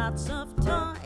lots of time.